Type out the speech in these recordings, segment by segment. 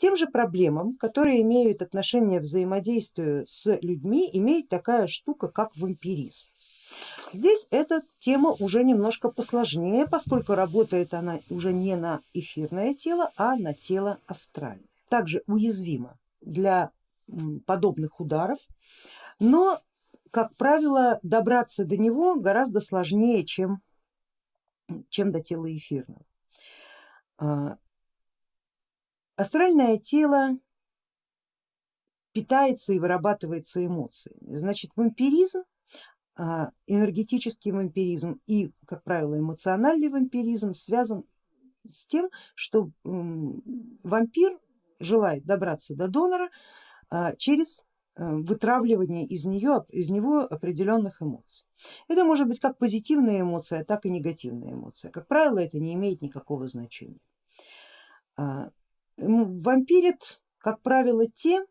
тем же проблемам, которые имеют отношение взаимодействию с людьми, имеет такая штука, как вампиризм. Здесь эта тема уже немножко посложнее, поскольку работает она уже не на эфирное тело, а на тело астральное. Также уязвима для подобных ударов, но, как правило, добраться до него гораздо сложнее, чем, чем до тела эфирного. А, астральное тело питается и вырабатывается эмоциями, значит вампиризм а, энергетический вампиризм и, как правило, эмоциональный вампиризм связан с тем, что вампир желает добраться до донора а, через э, вытравливание из, нее, из него определенных эмоций. Это может быть как позитивная эмоция, так и негативная эмоция. Как правило, это не имеет никакого значения. Вампирит, как правило, те,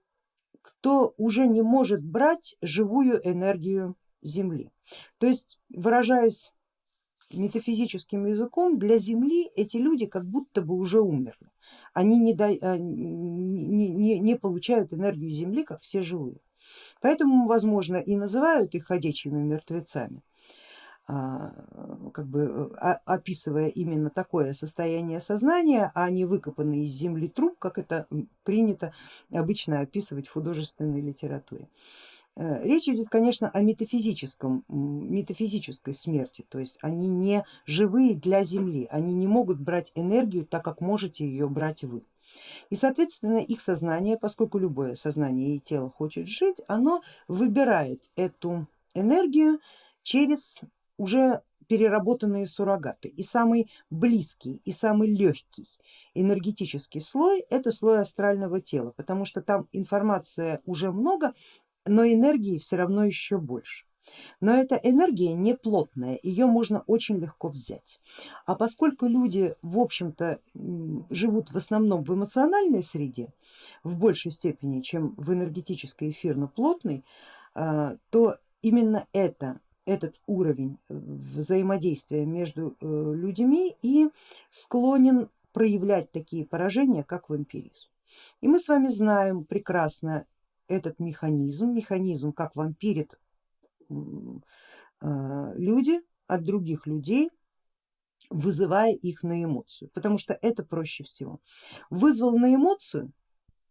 кто уже не может брать живую энергию Земли. То есть, выражаясь метафизическим языком, для Земли эти люди как будто бы уже умерли. Они не, до, а, не, не, не получают энергию Земли, как все живые. Поэтому, возможно, и называют их ходячими мертвецами, как бы а, описывая именно такое состояние сознания, а не выкопанный из земли труп, как это принято обычно описывать в художественной литературе. Э, речь идет, конечно, о метафизическом, метафизической смерти, то есть они не живые для Земли, они не могут брать энергию так, как можете ее брать вы. И соответственно их сознание, поскольку любое сознание и тело хочет жить, оно выбирает эту энергию через уже переработанные суррогаты. И самый близкий и самый легкий энергетический слой это слой астрального тела, потому что там информация уже много, но энергии все равно еще больше. Но эта энергия не плотная, ее можно очень легко взять. А поскольку люди в общем-то живут в основном в эмоциональной среде, в большей степени, чем в энергетической эфирно-плотной, а, то именно это, этот уровень взаимодействия между э, людьми и склонен проявлять такие поражения, как вампиризм. И мы с вами знаем прекрасно этот механизм, механизм как вампирит а, люди от других людей, вызывая их на эмоцию, потому что это проще всего. Вызвал на эмоцию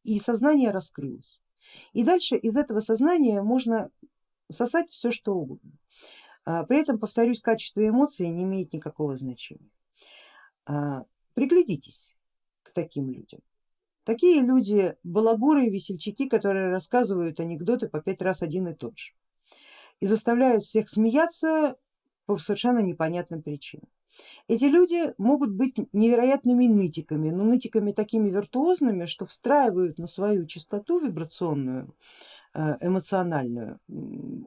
и сознание раскрылось. И дальше из этого сознания можно сосать все что угодно. А, при этом, повторюсь, качество эмоций не имеет никакого значения. А, приглядитесь к таким людям. Такие люди балагуры и весельчаки, которые рассказывают анекдоты по пять раз один и тот же и заставляют всех смеяться по совершенно непонятным причинам. Эти люди могут быть невероятными нытиками, но нытиками такими виртуозными, что встраивают на свою частоту вибрационную, эмоциональную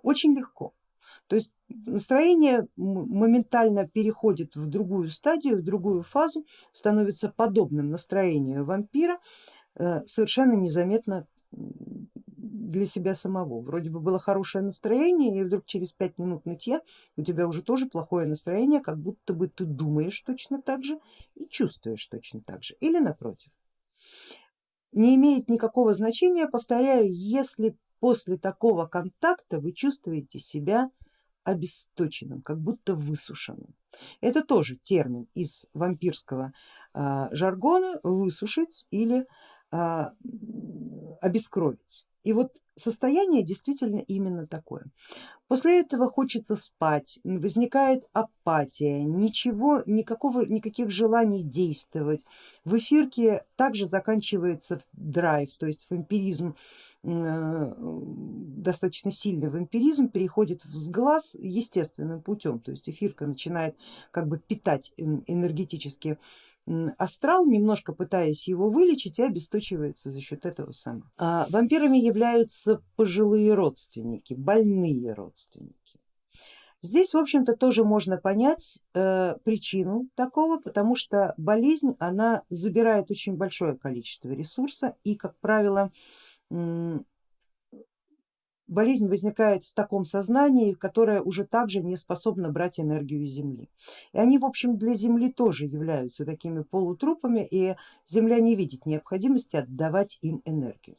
очень легко. То есть настроение моментально переходит в другую стадию, в другую фазу, становится подобным настроению вампира, э, совершенно незаметно для себя самого. Вроде бы было хорошее настроение и вдруг через пять минут нытья у тебя уже тоже плохое настроение, как будто бы ты думаешь точно так же и чувствуешь точно так же или напротив. Не имеет никакого значения, повторяю, если после такого контакта вы чувствуете себя обесточенным, как будто высушенным. Это тоже термин из вампирского э, жаргона высушить или э, обескровить. И вот состояние действительно именно такое. После этого хочется спать, возникает апатия, ничего, никакого, никаких желаний действовать. В эфирке также заканчивается драйв, то есть вампиризм, э, достаточно сильный вампиризм переходит в сглаз естественным путем, то есть эфирка начинает как бы питать энергетически астрал, немножко пытаясь его вылечить и обесточивается за счет этого самого. А вампирами являются пожилые родственники, больные родственники. Здесь в общем-то тоже можно понять э, причину такого, потому что болезнь она забирает очень большое количество ресурса и как правило болезнь возникает в таком сознании, которое уже также не способно брать энергию Земли. И они в общем для Земли тоже являются такими полутрупами и Земля не видит необходимости отдавать им энергию.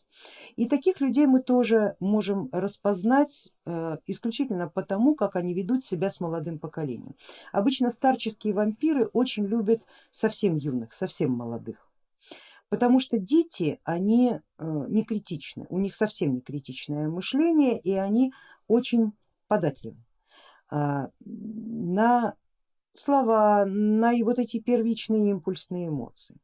И таких людей мы тоже можем распознать э, исключительно потому, как они ведут себя с молодым поколением. Обычно старческие вампиры очень любят совсем юных, совсем молодых. Потому что дети, они э, не критичны, у них совсем не критичное мышление и они очень податливы а, на слова, на вот эти первичные импульсные эмоции.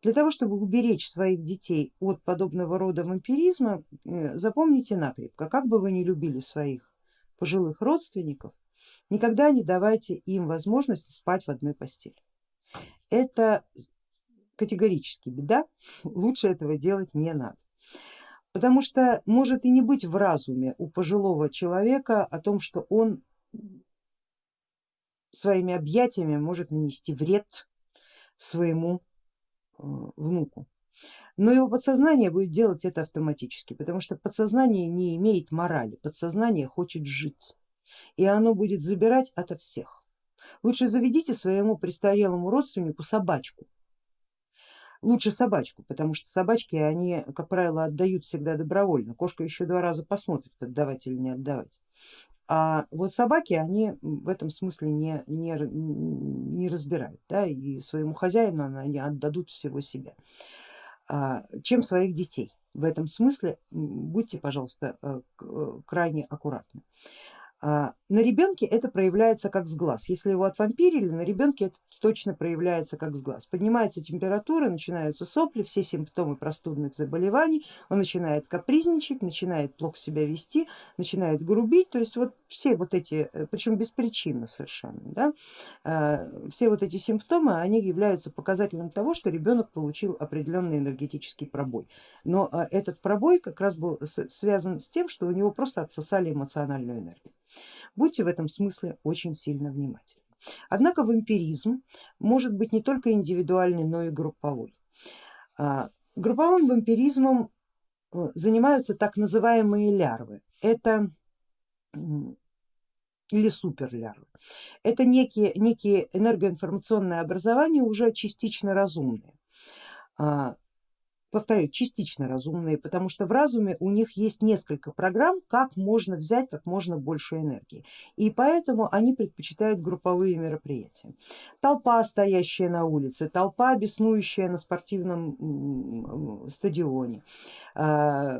Для того, чтобы уберечь своих детей от подобного рода вампиризма, э, запомните накрепко, как бы вы ни любили своих пожилых родственников, никогда не давайте им возможности спать в одной постели. Это категорически беда, лучше этого делать не надо. Потому что может и не быть в разуме у пожилого человека о том, что он своими объятиями может нанести вред своему э, внуку. Но его подсознание будет делать это автоматически, потому что подсознание не имеет морали, подсознание хочет жить и оно будет забирать ото всех. Лучше заведите своему престарелому родственнику собачку, лучше собачку, потому что собачки, они, как правило, отдают всегда добровольно. Кошка еще два раза посмотрит, отдавать или не отдавать. А вот собаки, они в этом смысле не, не, не разбирают, да, и своему хозяину они отдадут всего себя, а, чем своих детей. В этом смысле будьте, пожалуйста, э, э, крайне аккуратны. А, на ребенке это проявляется как сглаз. Если его отвампирили, на ребенке это точно проявляется как сглаз. Поднимается температура, начинаются сопли, все симптомы простудных заболеваний, он начинает капризничать, начинает плохо себя вести, начинает грубить, то есть вот все вот эти, э, причем беспричинно совершенно, да, а, все вот эти симптомы, они являются показателем того, что ребенок получил определенный энергетический пробой. Но а, этот пробой как раз был связан с тем, что у него просто отсосали эмоциональную энергию. Будьте в этом смысле очень сильно внимательны. Однако вампиризм может быть не только индивидуальный, но и групповой. А, групповым вампиризмом э, занимаются так называемые лярвы. Это или суперлярвы. Это некие, некие энергоинформационные образования, уже частично разумные. Повторяю, частично разумные, потому что в разуме у них есть несколько программ, как можно взять как можно больше энергии. И поэтому они предпочитают групповые мероприятия. Толпа, стоящая на улице, толпа, беснующая на спортивном стадионе, а,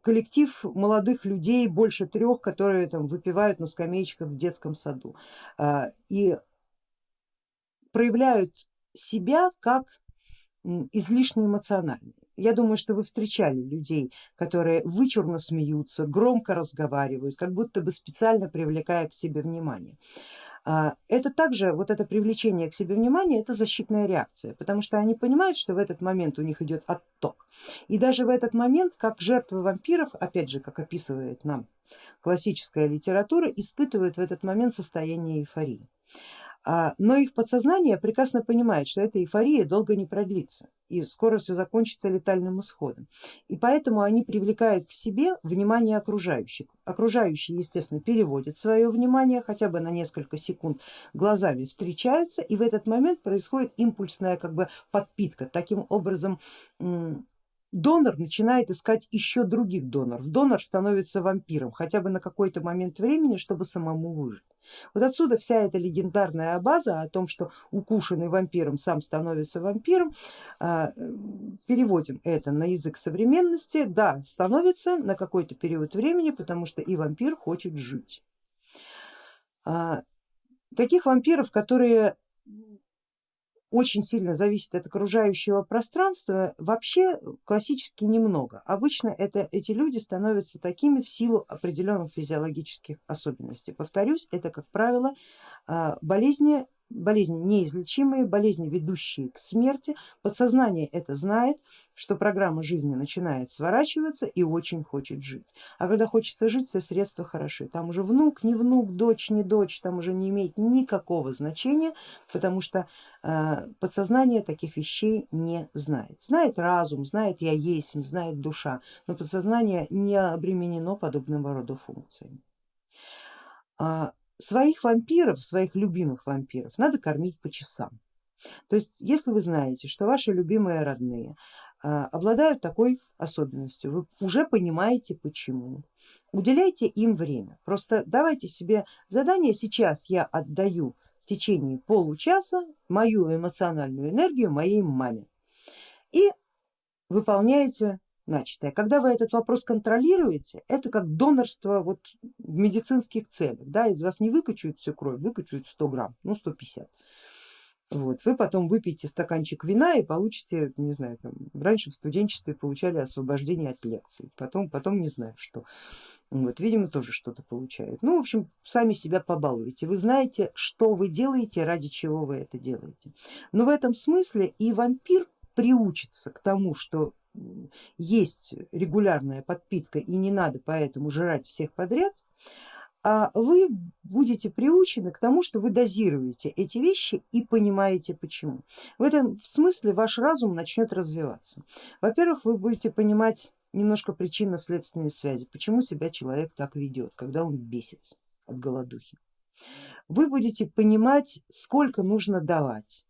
коллектив молодых людей, больше трех, которые там выпивают на скамеечках в детском саду а, и проявляют себя как излишне эмоциональные. Я думаю, что вы встречали людей, которые вычурно смеются, громко разговаривают, как будто бы специально привлекая к себе внимание. А, это также, вот это привлечение к себе внимания, это защитная реакция, потому что они понимают, что в этот момент у них идет отток. И даже в этот момент, как жертвы вампиров, опять же, как описывает нам классическая литература, испытывают в этот момент состояние эйфории. А, но их подсознание прекрасно понимает, что эта эйфория долго не продлится и скоро все закончится летальным исходом. И поэтому они привлекают к себе внимание окружающих. Окружающие, естественно, переводят свое внимание хотя бы на несколько секунд, глазами встречаются и в этот момент происходит импульсная как бы подпитка. Таким образом донор начинает искать еще других доноров. Донор становится вампиром хотя бы на какой-то момент времени, чтобы самому выжить. Вот отсюда вся эта легендарная база о том, что укушенный вампиром сам становится вампиром. А, переводим это на язык современности. Да, становится на какой-то период времени, потому что и вампир хочет жить. А, таких вампиров, которые очень сильно зависит от окружающего пространства, вообще классически немного. Обычно это, эти люди становятся такими в силу определенных физиологических особенностей. Повторюсь, это как правило а, болезни болезни неизлечимые, болезни, ведущие к смерти. Подсознание это знает, что программа жизни начинает сворачиваться и очень хочет жить. А когда хочется жить, все средства хороши. Там уже внук, не внук, дочь, не дочь, там уже не имеет никакого значения, потому что э, подсознание таких вещей не знает. Знает разум, знает я есть, знает душа, но подсознание не обременено подобного рода функциями. Своих вампиров, своих любимых вампиров надо кормить по часам. То есть если вы знаете, что ваши любимые родные а, обладают такой особенностью, вы уже понимаете почему. Уделяйте им время. Просто давайте себе задание, сейчас я отдаю в течение получаса мою эмоциональную энергию моей маме и выполняете начатое. Когда вы этот вопрос контролируете, это как донорство вот в медицинских целях. Да, из вас не выкачают всю кровь, выкачают 100 грамм, ну 150. Вот, вы потом выпьете стаканчик вина и получите, не знаю, там, раньше в студенчестве получали освобождение от лекций, потом, потом не знаю что. Вот, видимо, тоже что-то получают. Ну, в общем, сами себя побалуете. Вы знаете, что вы делаете, ради чего вы это делаете. Но в этом смысле и вампир приучится к тому, что есть регулярная подпитка и не надо поэтому жрать всех подряд, а вы будете приучены к тому, что вы дозируете эти вещи и понимаете почему. В этом смысле ваш разум начнет развиваться. Во-первых, вы будете понимать немножко причинно-следственные связи, почему себя человек так ведет, когда он бесится от голодухи. Вы будете понимать, сколько нужно давать,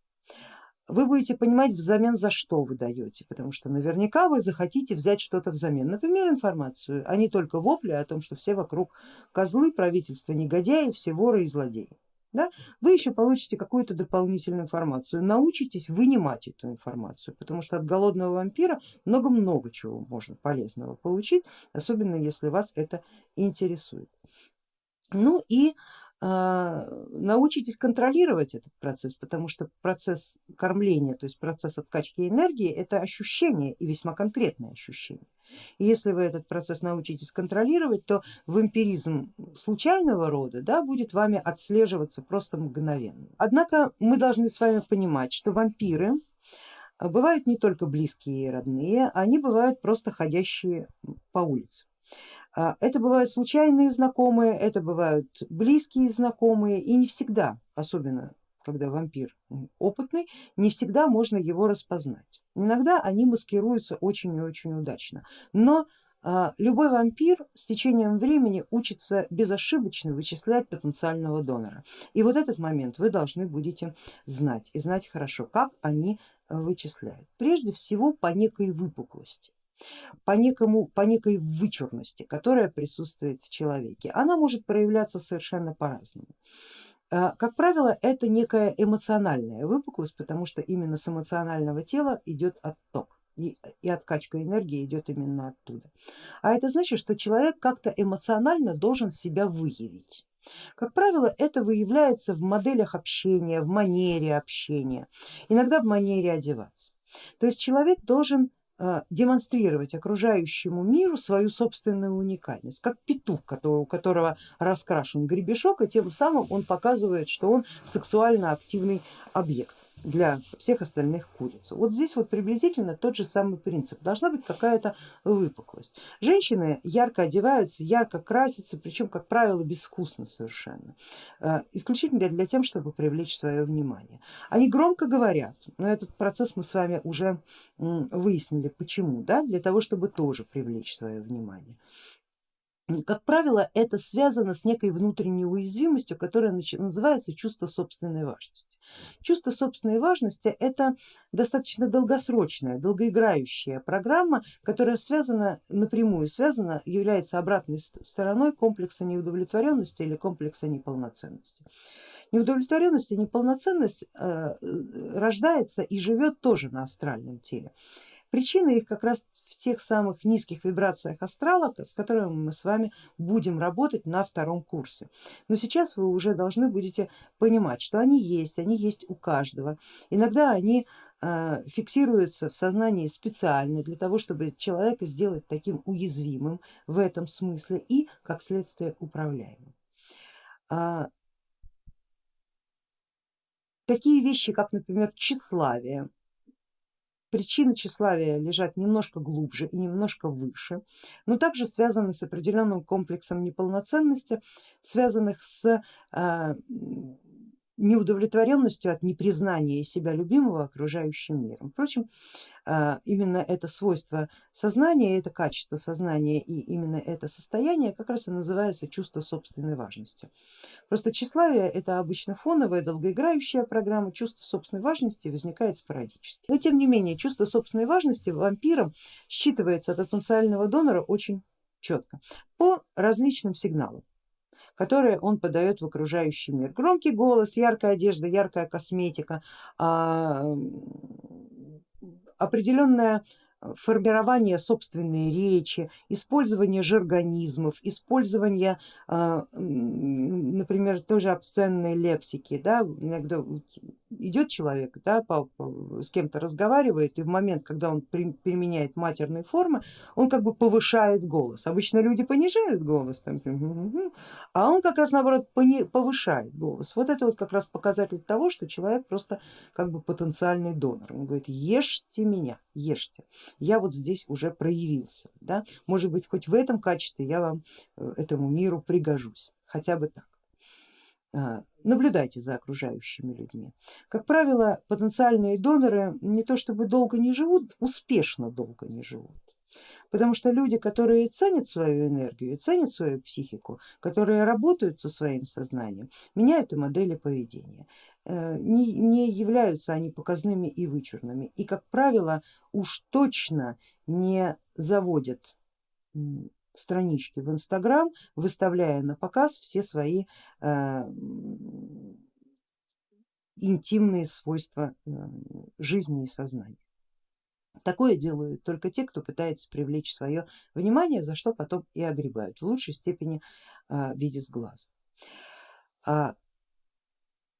вы будете понимать взамен за что вы даете, потому что наверняка вы захотите взять что-то взамен, например информацию, а не только вопли о том, что все вокруг козлы, правительство негодяи, все воры и злодеи. Да? Вы еще получите какую-то дополнительную информацию, научитесь вынимать эту информацию, потому что от голодного вампира много-много чего можно полезного получить, особенно если вас это интересует. Ну и научитесь контролировать этот процесс, потому что процесс кормления, то есть процесс откачки энергии это ощущение и весьма конкретное ощущение. И если вы этот процесс научитесь контролировать, то вампиризм случайного рода да, будет вами отслеживаться просто мгновенно. Однако мы должны с вами понимать, что вампиры бывают не только близкие и родные, они бывают просто ходящие по улице. А, это бывают случайные знакомые, это бывают близкие знакомые и не всегда, особенно когда вампир опытный, не всегда можно его распознать. Иногда они маскируются очень и очень удачно, но а, любой вампир с течением времени учится безошибочно вычислять потенциального донора. И вот этот момент вы должны будете знать и знать хорошо, как они вычисляют. Прежде всего по некой выпуклости по, некому, по некой вычурности, которая присутствует в человеке. Она может проявляться совершенно по-разному. А, как правило, это некая эмоциональная выпуклость, потому что именно с эмоционального тела идет отток и, и откачка энергии идет именно оттуда. А это значит, что человек как-то эмоционально должен себя выявить. Как правило, это выявляется в моделях общения, в манере общения, иногда в манере одеваться. То есть человек должен демонстрировать окружающему миру свою собственную уникальность, как петух, у которого раскрашен гребешок, и тем самым он показывает, что он сексуально активный объект для всех остальных куриц. Вот здесь вот приблизительно тот же самый принцип, должна быть какая-то выпуклость. Женщины ярко одеваются, ярко красятся, причем как правило безвкусно совершенно, э, исключительно для тем, чтобы привлечь свое внимание. Они громко говорят, но этот процесс мы с вами уже выяснили почему, да? для того, чтобы тоже привлечь свое внимание как правило, это связано с некой внутренней уязвимостью, которая называется чувство собственной важности. Чувство собственной важности это достаточно долгосрочная, долгоиграющая программа, которая связана напрямую, связана, является обратной стороной комплекса неудовлетворенности или комплекса неполноценности. Неудовлетворенность и неполноценность э, рождается и живет тоже на астральном теле. Причина их как раз тех самых низких вибрациях астрала, с которыми мы с вами будем работать на втором курсе. Но сейчас вы уже должны будете понимать, что они есть, они есть у каждого. Иногда они э, фиксируются в сознании специально для того, чтобы человека сделать таким уязвимым в этом смысле и как следствие управляемым. А, такие вещи, как, например, тщеславие. Причины тщеславия лежат немножко глубже и немножко выше, но также связаны с определенным комплексом неполноценности, связанных с э, неудовлетворенностью от непризнания себя любимого окружающим миром. Впрочем, а, именно это свойство сознания, это качество сознания и именно это состояние как раз и называется чувство собственной важности. Просто тщеславие это обычно фоновая, долгоиграющая программа, чувство собственной важности возникает спорадически. Но тем не менее чувство собственной важности вампиром считывается от потенциального донора очень четко по различным сигналам которые он подает в окружающий мир. Громкий голос, яркая одежда, яркая косметика, а, определенная формирование собственной речи, использование жаргонизмов, использование, а, например, тоже обсценной лексики. Да? Иногда идет человек, да, по, по, с кем-то разговаривает, и в момент, когда он при, применяет матерные формы, он как бы повышает голос. Обычно люди понижают голос, там, а он как раз наоборот повышает голос. Вот это вот как раз показатель того, что человек просто как бы потенциальный донор. Он говорит, ешьте меня, ешьте, я вот здесь уже проявился. Да? Может быть хоть в этом качестве я вам э, этому миру пригожусь, хотя бы так. А, наблюдайте за окружающими людьми. Как правило, потенциальные доноры не то чтобы долго не живут, успешно долго не живут. Потому что люди, которые ценят свою энергию, ценят свою психику, которые работают со своим сознанием, меняют и модели поведения. Э, не, не являются они показными и вычурными и, как правило, уж точно не заводят странички в Инстаграм, выставляя на показ все свои э, интимные свойства э, жизни и сознания. Такое делают только те, кто пытается привлечь свое внимание, за что потом и огребают, в лучшей степени э, виде сглаза. А,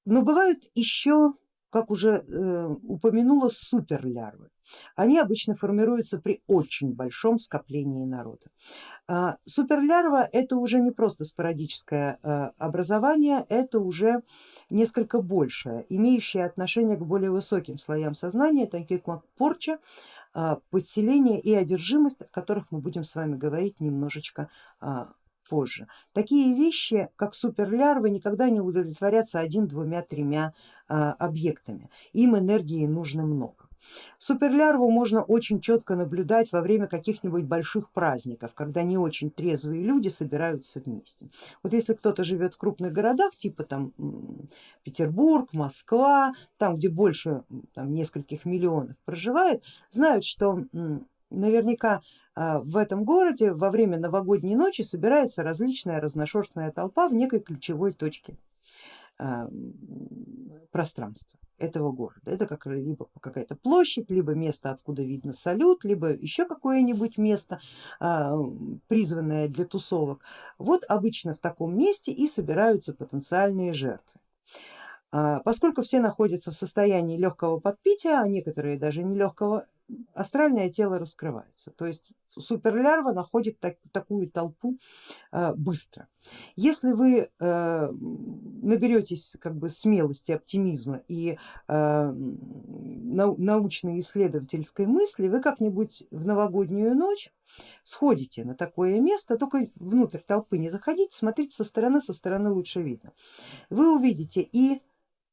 но бывают еще как уже э, упомянула, суперлярвы. Они обычно формируются при очень большом скоплении народа. Э, суперлярва это уже не просто спорадическое э, образование, это уже несколько большее, имеющее отношение к более высоким слоям сознания, таким как порча, э, подселение и одержимость, о которых мы будем с вами говорить немножечко э, позже. Такие вещи, как суперлярвы, никогда не удовлетворятся один, двумя, тремя а, объектами. Им энергии нужно много. Суперлярву можно очень четко наблюдать во время каких-нибудь больших праздников, когда не очень трезвые люди собираются вместе. Вот если кто-то живет в крупных городах, типа там Петербург, Москва, там где больше там, нескольких миллионов проживает, знают, что наверняка в этом городе во время новогодней ночи собирается различная разношерстная толпа в некой ключевой точке а, пространства этого города. Это как либо какая-то площадь, либо место, откуда видно салют, либо еще какое-нибудь место, а, призванное для тусовок. Вот обычно в таком месте и собираются потенциальные жертвы. Поскольку все находятся в состоянии легкого подпития, а некоторые даже не легкого, астральное тело раскрывается. То есть суперлярва находит так, такую толпу э, быстро. Если вы э, наберетесь как бы смелости, оптимизма и э, нау научной исследовательской мысли, вы как-нибудь в новогоднюю ночь сходите на такое место, только внутрь толпы не заходите, смотрите со стороны, со стороны лучше видно. Вы увидите и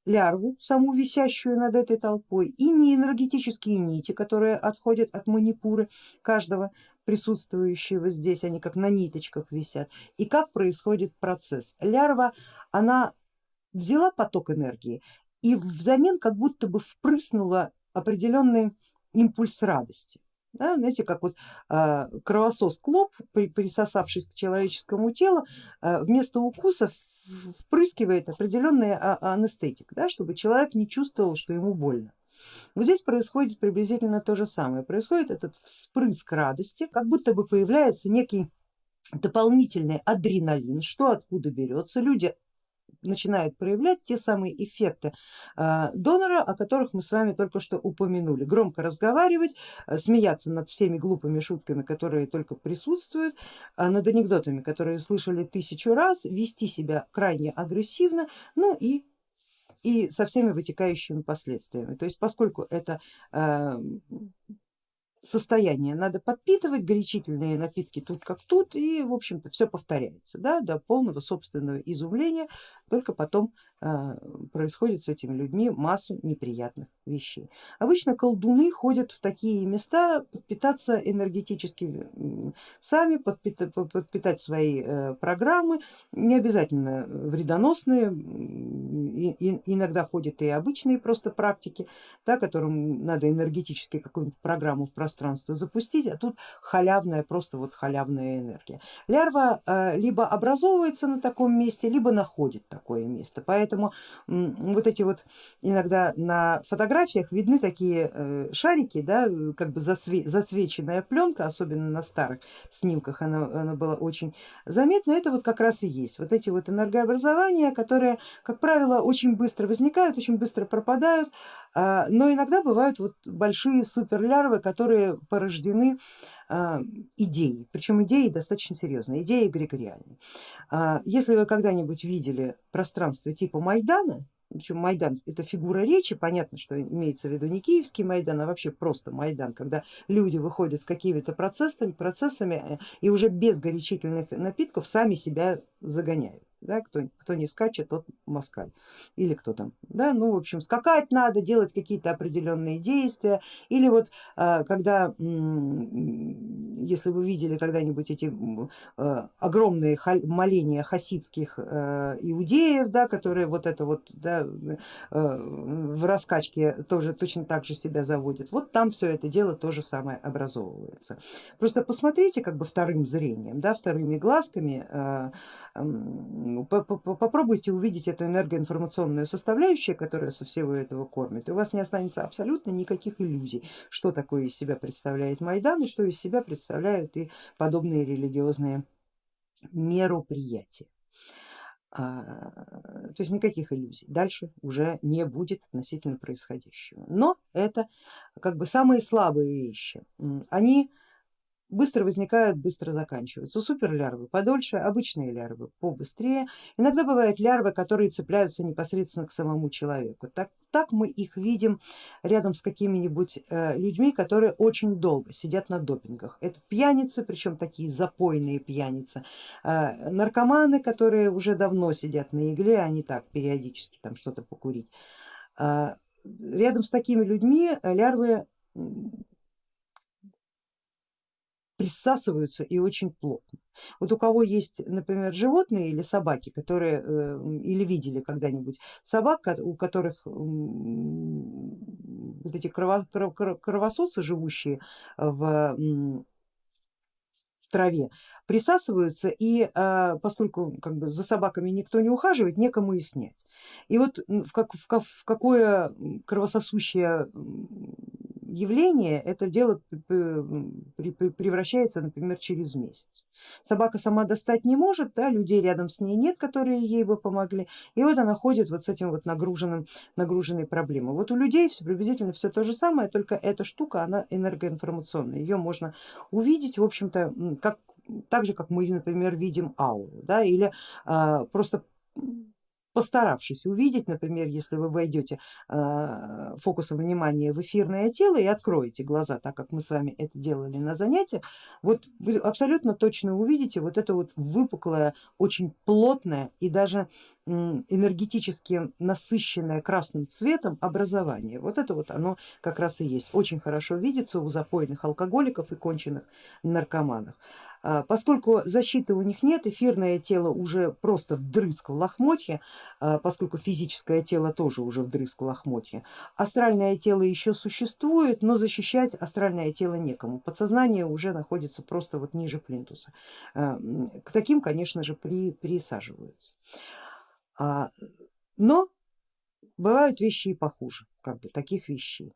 лярву, саму висящую над этой толпой, и неэнергетические нити, которые отходят от манипуры каждого присутствующего здесь, они как на ниточках висят, и как происходит процесс. Лярва, она взяла поток энергии и взамен как будто бы впрыснула определенный импульс радости. Да, знаете, как вот э, кровосос клоп, присосавшись к человеческому телу, э, вместо укусов впрыскивает определенный а, анестетик, да, чтобы человек не чувствовал, что ему больно. Вот здесь происходит приблизительно то же самое, происходит этот вспрыск радости, как будто бы появляется некий дополнительный адреналин, что откуда берется, люди начинают проявлять те самые эффекты а, донора, о которых мы с вами только что упомянули. Громко разговаривать, а, смеяться над всеми глупыми шутками, которые только присутствуют, а, над анекдотами, которые слышали тысячу раз, вести себя крайне агрессивно, ну и и со всеми вытекающими последствиями. То есть поскольку это состояние. Надо подпитывать, горячительные напитки тут как тут и в общем-то все повторяется да, до полного собственного изумления, только потом происходит с этими людьми массу неприятных вещей. Обычно колдуны ходят в такие места подпитаться энергетически сами, подпитать, свои э, программы, не обязательно вредоносные, иногда ходят и обычные просто практики, да, которым надо энергетически какую-нибудь программу в пространство запустить, а тут халявная, просто вот халявная энергия. Лярва э, либо образовывается на таком месте, либо находит такое место, поэтому вот эти вот иногда на фотографиях видны такие э, шарики, да, как бы зацве зацвеченная пленка, особенно на старых снимках она, она была очень заметна, это вот как раз и есть, вот эти вот энергообразования, которые, как правило, очень быстро возникают, очень быстро пропадают, но иногда бывают вот большие суперлярвы, которые порождены а, идеей, причем идеи достаточно серьезные, идеи эгрегориальные. А, если вы когда-нибудь видели пространство типа Майдана, причем Майдан это фигура речи, понятно, что имеется в виду не киевский Майдан, а вообще просто Майдан, когда люди выходят с какими-то процессами, процессами э, и уже без горячительных напитков сами себя загоняют да, кто, кто не скачет, тот москаль. Или кто там, да, ну в общем скакать надо, делать какие-то определенные действия. Или вот а, когда, если вы видели когда-нибудь эти а, огромные моления хасидских а, иудеев, да, которые вот это вот да, в раскачке тоже точно так же себя заводят, вот там все это дело тоже самое образовывается. Просто посмотрите как бы вторым зрением, да, вторыми глазками попробуйте увидеть эту энергоинформационную составляющую, которая со всего этого кормит, и у вас не останется абсолютно никаких иллюзий, что такое из себя представляет Майдан и что из себя представляют и подобные религиозные мероприятия. А, то есть никаких иллюзий дальше уже не будет относительно происходящего. Но это как бы самые слабые вещи. Они быстро возникают, быстро заканчиваются. Суперлярвы подольше, обычные лярвы побыстрее. Иногда бывают лярвы, которые цепляются непосредственно к самому человеку. Так, так мы их видим рядом с какими-нибудь э, людьми, которые очень долго сидят на допингах. Это пьяницы, причем такие запойные пьяницы, э, наркоманы, которые уже давно сидят на игле, не так периодически там что-то покурить. Э, рядом с такими людьми лярвы присасываются и очень плотно. Вот у кого есть, например, животные или собаки, которые э, или видели когда-нибудь собак, у которых вот эти кровососы, живущие в траве присасываются и а, поскольку как бы за собаками никто не ухаживает, некому и снять. И вот в, как, в, в какое кровососущее явление это дело превращается, например, через месяц. Собака сама достать не может, да, людей рядом с ней нет, которые ей бы помогли, и вот она ходит вот с этим вот нагруженным, нагруженной проблемой. Вот у людей все, приблизительно все то же самое, только эта штука, она энергоинформационная, ее можно увидеть, в общем-то, как, так же, как мы, например, видим ауру, да, или а, просто постаравшись увидеть, например, если вы войдете э, фокусом внимания в эфирное тело и откроете глаза, так как мы с вами это делали на занятиях, вот вы абсолютно точно увидите вот это вот выпуклое, очень плотное и даже энергетически насыщенное красным цветом образование. Вот это вот оно как раз и есть. Очень хорошо видится у запойных алкоголиков и конченых наркоманов. А, поскольку защиты у них нет, эфирное тело уже просто вдрызг в лохмотье, а, поскольку физическое тело тоже уже вдрызг в лохмотье. Астральное тело еще существует, но защищать астральное тело некому. Подсознание уже находится просто вот ниже плинтуса. А, к таким, конечно же, при, присаживаются. Но бывают вещи и похуже, как бы таких вещей.